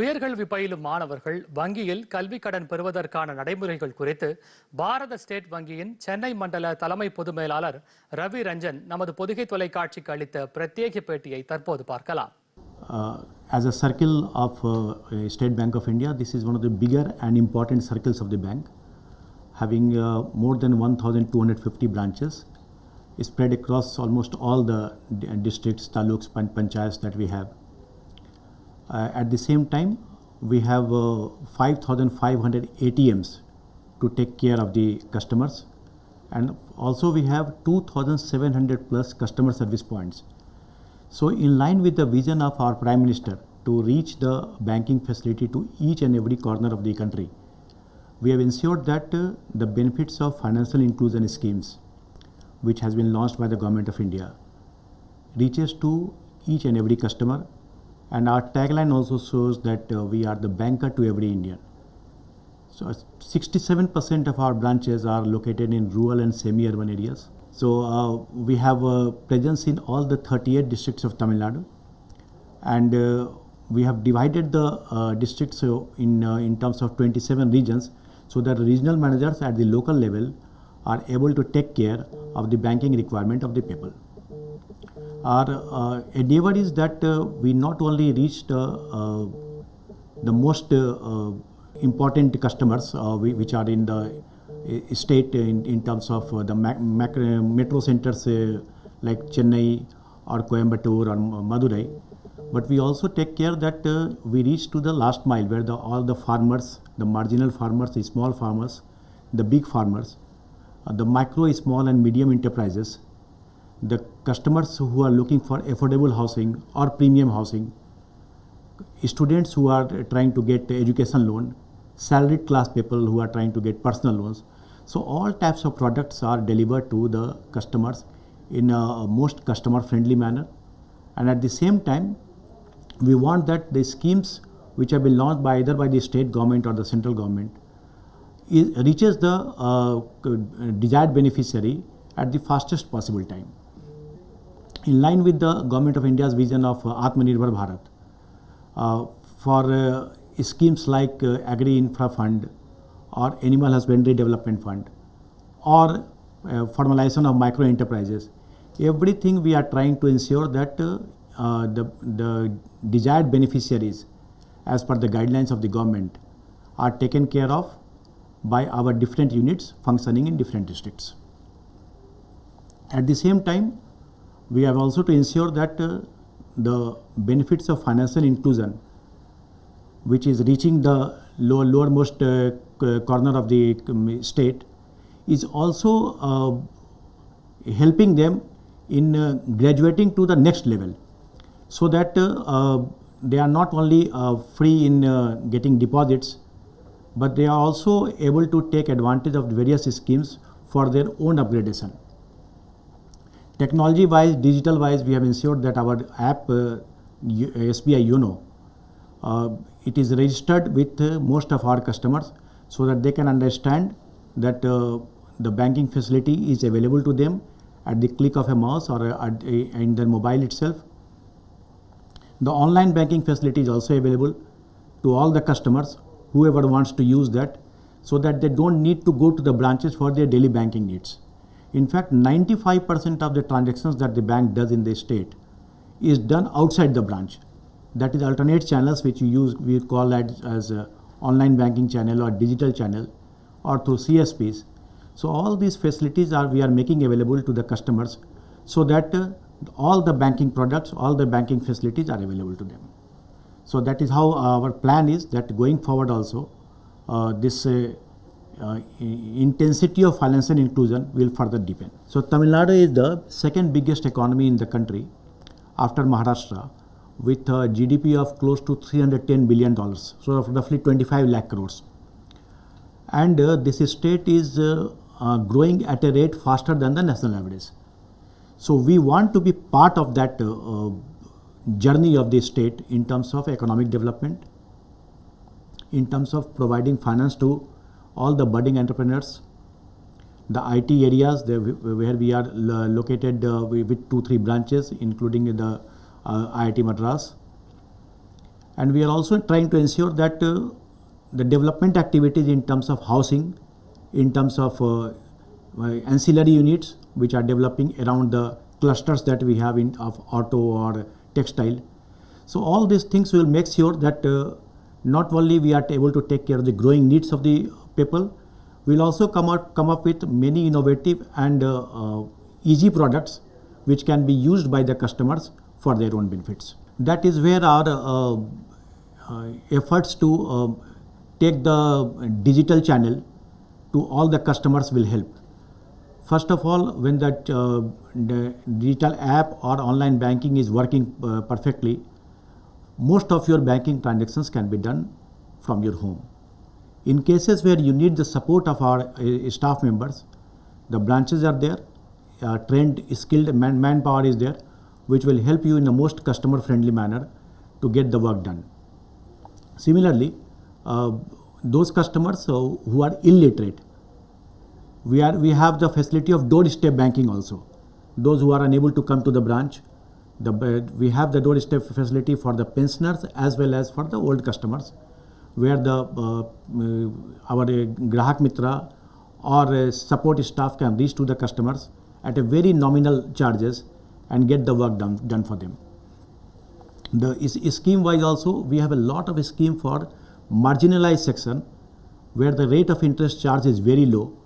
உயர்கல்வி பயிலும் மாணவர்கள் வங்கியில் கல்வி கடன் பெறுவதற்கான நடைமுறைகள் குறித்து பாரத ஸ்டேட் வங்கியின் சென்னை மண்டல தலைமை பொது மேலாளர் ரவி ரஞ்சன் நமது பொதுகை தொலைக்காட்சிக்கு அளித்த பிரத்யேக பேட்டியை தற்போது பார்க்கலாம் as a circle of uh, State Bank of India, this is one of the bigger and important circles of the bank, having uh, more than 1,250 branches spread across almost all the districts, taluks, pan- panchayats that we have. Uh, at the same time, we have uh, 5,500 ATMs to take care of the customers, and also we have 2,700 plus customer service points. So, in line with the vision of our Prime Minister to reach the banking facility to each and every corner of the country, we have ensured that uh, the benefits of financial inclusion schemes, which has been launched by the Government of India, reaches to each and every customer. And our tagline also shows that uh, we are the banker to every Indian. So, uh, 67% of our branches are located in rural and semi-urban areas. So, uh, we have a presence in all the 38 districts of Tamil Nadu, and uh, we have divided the uh, districts uh, in uh, in terms of 27 regions, so that regional managers at the local level are able to take care of the banking requirement of the people. Our uh, endeavor is that uh, we not only reach the uh, the most important customers whi- which are in the state in, in terms of the metro centers like Chennai or Coimbatore or Madurai, but we also take care that uh, we reach to the last mile where the, all the farmers, the marginal farmers, the small farmers, the big farmers, uh, the micro, small and medium enterprises, the customers who are looking for affordable housing or premium housing, students who are trying to get education loan, salaried class people who are trying to get personal loans. So all types of products are delivered to the customers in a most customer friendly manner. And at the same time, we want that the schemes which have been launched by either by the state government or the central government reaches the uh, desired beneficiary at the fastest possible time. In line with the government of India's vision of uh, Atmanirbhar Bharat, uh, for uh, schemes like uh, Agri Infra Fund or Animal Husbandry Development Fund or formalization of micro enterprises, everything we are trying to ensure that the, the desired beneficiaries as per the guidelines of the government are taken care of by our different units functioning in different districts. At the same time, we have also to ensure that uh, the benefits of financial inclusion, which is reaching the lower, lowermost uh, corner of the um, state, is also uh, helping them in uh, graduating to the next level, so that uh, uh, they are not only uh, free in uh, getting deposits, but they are also able to take advantage of various schemes for their own upgradation technology wise digital wise we have ensured that our app uh, U- sbi yono uh, it is registered with uh, most of our customers so that they can understand that uh, the banking facility is available to them at the click of a mouse or uh, at, uh, in their mobile itself. The online banking facility is also available to all the customers whoever wants to use that so that they don't need to go to the branches for their daily banking needs in fact, 95% of the transactions that the bank does in the state is done outside the branch. That is alternate channels which we use, we call that as a online banking channel or digital channel or through CSPs. So all these facilities are we are making available to the customers so that uh, all the banking products, all the banking facilities are available to them. So that is how our plan is that going forward also uh, this uh, uh, intensity of financial inclusion will further deepen. So Tamil Nadu is the second biggest economy in the country after Maharashtra with a GDP of close to 310 billion dollars, so of roughly 25 lakh crores. And uh, this state is uh, uh, growing at a rate faster than the national average. So we want to be part of that uh, uh, journey of the state in terms of economic development, in terms of providing finance to all the budding entrepreneurs, the IT areas where we are located uh, with two three branches, including the uh, IIT Madras, And we are also trying to ensure that uh, the development activities in terms of housing, in terms of uh, uh, ancillary units which are developing around the clusters that we have in of auto or textile. So all these things will make sure that uh, not only we are able to take care of the growing needs of the people, we'll also come out come up with many innovative and uh, uh, easy products which can be used by the customers for their own benefits. That is where our uh, uh, efforts to take the digital channel to all the customers will help. First of all, when that uh, the digital app or online banking is working uh, perfectly, most of your banking transactions can be done from your home. In cases where you need the support of our uh, staff members, the branches are there, uh, trained, skilled man- manpower is there, which will help you in the most customer friendly manner to get the work done. Similarly, uh, those customers uh, who are illiterate, we are we have the facility of doorstep banking also. Those who are unable to come to the branch, the we have the doorstep facility for the pensioners as well as for the old customers, where the uh, uh, our uh, Grahak Mitra or support staff can reach to the customers at a very nominal charges and get the work done done for them. The is, scheme wise also we have a lot of scheme for marginalized section where the rate of interest charge is very low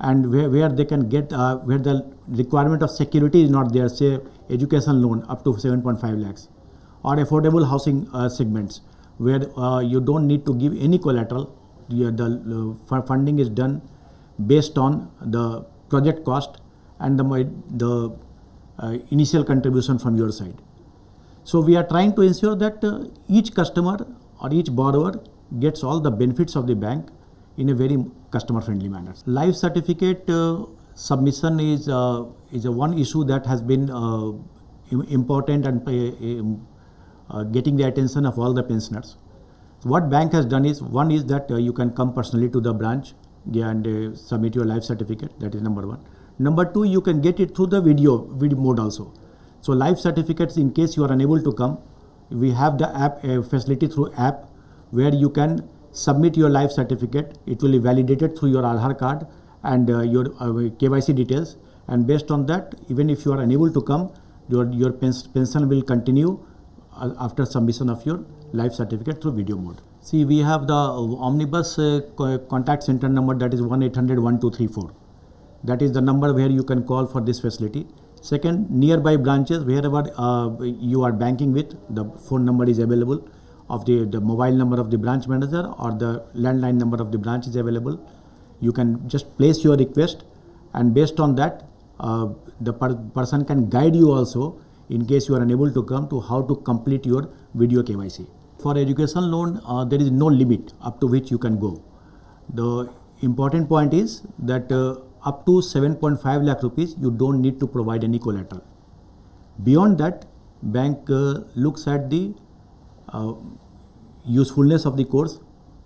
and where, where they can get uh, where the requirement of security is not there say education loan up to 7.5 lakhs or affordable housing uh, segments where uh, you don't need to give any collateral the uh, funding is done based on the project cost and the, the uh, initial contribution from your side so we are trying to ensure that uh, each customer or each borrower gets all the benefits of the bank in a very customer friendly manner. Life certificate uh, submission is uh, is a one issue that has been important and uh, getting the attention of all the pensioners. What bank has done is one is that uh, you can come personally to the branch and uh, submit your life certificate. That is number one. Number two, you can get it through the video video mode also. So life certificates, in case you are unable to come, we have the app uh, facility through app where you can submit your life certificate. It will be validated through your Aadhaar card and uh, your uh, KYC details. And based on that, even if you are unable to come, your your pens- pension will continue after submission of your life certificate through video mode. See, we have the uh, omnibus uh, contact center number that is 1 800 1234. That is the number where you can call for this facility. Second, nearby branches, wherever uh, you are banking with, the phone number is available of the, the mobile number of the branch manager or the landline number of the branch is available. You can just place your request and based on that, uh, the per- person can guide you also in case you are unable to come to how to complete your video KYC. For education loan, uh, there is no limit up to which you can go. The important point is that uh, up to 7.5 lakh rupees, you don't need to provide any collateral. Beyond that, bank uh, looks at the uh, usefulness of the course,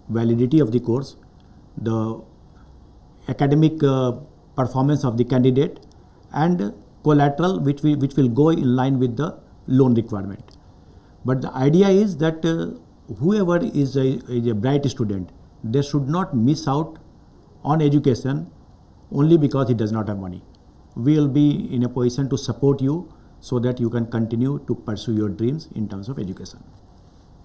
validity of the course, the academic uh, performance of the candidate, and collateral which we, which will go in line with the loan requirement. But the idea is that uh, whoever is a, is a bright student, they should not miss out on education only because he does not have money. We will be in a position to support you so that you can continue to pursue your dreams in terms of education.